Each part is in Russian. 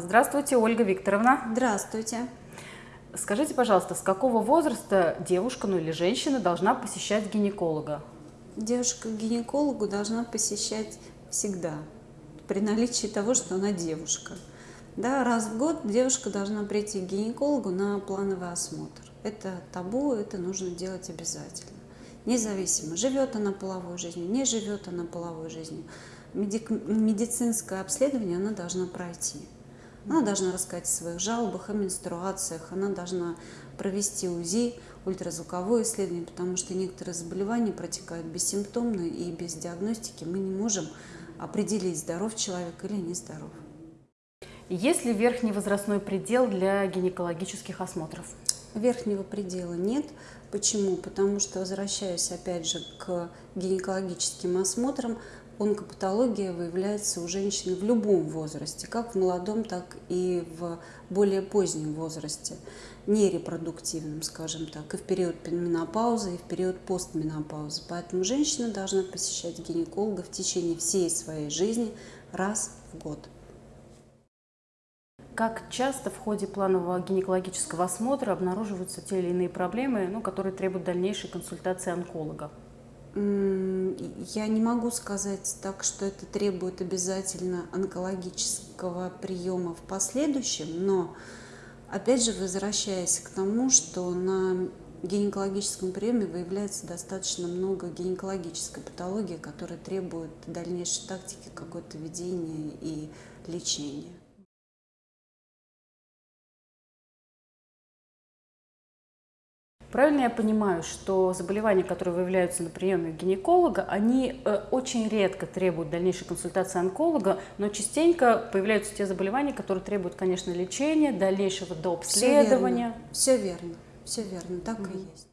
Здравствуйте, Ольга Викторовна. Здравствуйте. Скажите, пожалуйста, с какого возраста девушка, ну или женщина должна посещать гинеколога? Девушка к гинекологу должна посещать всегда, при наличии того, что она девушка. Да, раз в год девушка должна прийти к гинекологу на плановый осмотр. Это табу, это нужно делать обязательно. Независимо, живет она половой жизнью, не живет она половой жизнью. Медицинское обследование она должна пройти. Она должна рассказать о своих жалобах, о менструациях, она должна провести УЗИ, ультразвуковое исследование, потому что некоторые заболевания протекают бессимптомно и без диагностики мы не можем определить, здоров человек или нездоров. Есть ли верхний возрастной предел для гинекологических осмотров? Верхнего предела нет. Почему? Потому что, возвращаясь опять же к гинекологическим осмотрам, онкопатология выявляется у женщины в любом возрасте, как в молодом, так и в более позднем возрасте, нерепродуктивном, скажем так, и в период менопаузы, и в период постменопаузы. Поэтому женщина должна посещать гинеколога в течение всей своей жизни раз в год. Как часто в ходе планового гинекологического осмотра обнаруживаются те или иные проблемы, ну, которые требуют дальнейшей консультации онколога? Я не могу сказать так, что это требует обязательно онкологического приема в последующем, но опять же возвращаясь к тому, что на гинекологическом приеме выявляется достаточно много гинекологической патологии, которая требует дальнейшей тактики какое-то ведения и лечения. Правильно я понимаю, что заболевания, которые выявляются на приеме гинеколога, они э, очень редко требуют дальнейшей консультации онколога, но частенько появляются те заболевания, которые требуют, конечно, лечения, дальнейшего дообследования. Все верно, все верно, все верно так mm и есть.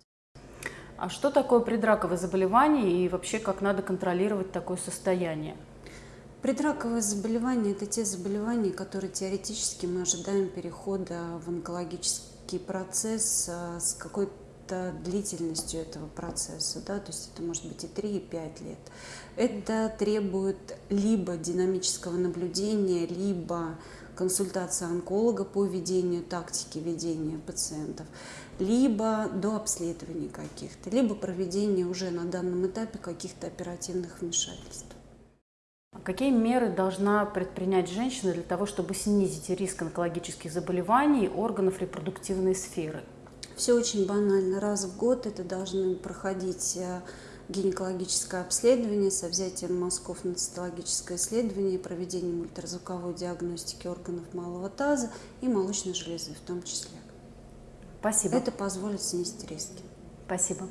А что такое предраковое заболевание и вообще как надо контролировать такое состояние? Предраковые заболевания – это те заболевания, которые теоретически мы ожидаем перехода в онкологический процесс э, с какой-то длительностью этого процесса, да, то есть это может быть и 3, и 5 лет. Это требует либо динамического наблюдения, либо консультации онколога по ведению тактики ведения пациентов, либо до обследований каких-то, либо проведения уже на данном этапе каких-то оперативных вмешательств. Какие меры должна предпринять женщина для того, чтобы снизить риск онкологических заболеваний органов репродуктивной сферы? Все очень банально. Раз в год это должны проходить э, гинекологическое обследование со взятием мазков на цитологическое исследование, проведением ультразвуковой диагностики органов малого таза и молочной железы в том числе. Спасибо. Это позволит снизить риски. Спасибо.